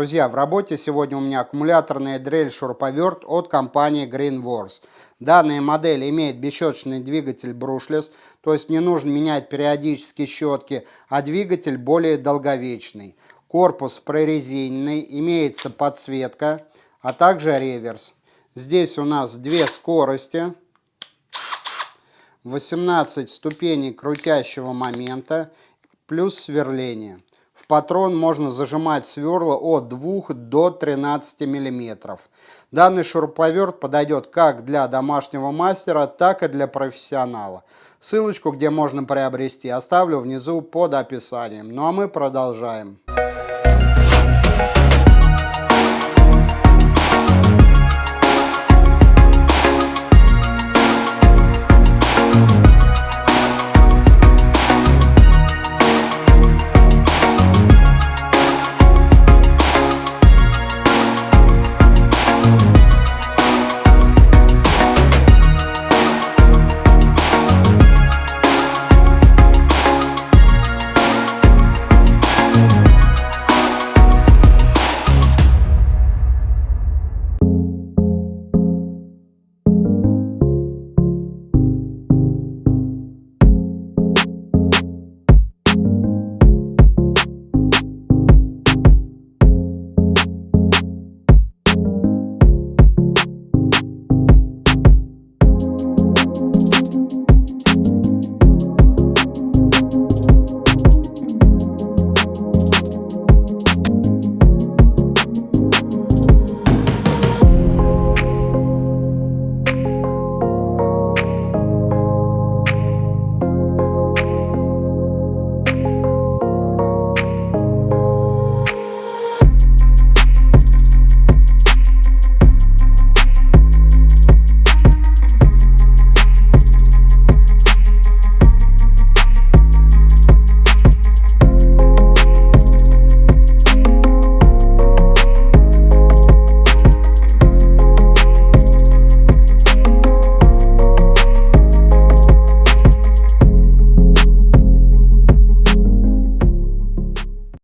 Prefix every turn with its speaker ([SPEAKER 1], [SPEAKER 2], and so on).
[SPEAKER 1] Друзья, в работе сегодня у меня аккумуляторная дрель-шуруповерт от компании Greenworks. Данная модель имеет бесщеточный двигатель Brushless, то есть не нужно менять периодически щетки, а двигатель более долговечный. Корпус прорезиненный, имеется подсветка, а также реверс. Здесь у нас две скорости, 18 ступеней крутящего момента, плюс сверление. В патрон можно зажимать сверла от 2 до 13 мм. Данный шуруповерт подойдет как для домашнего мастера, так и для профессионала. Ссылочку, где можно приобрести, оставлю внизу под описанием. Ну а мы продолжаем. Продолжаем.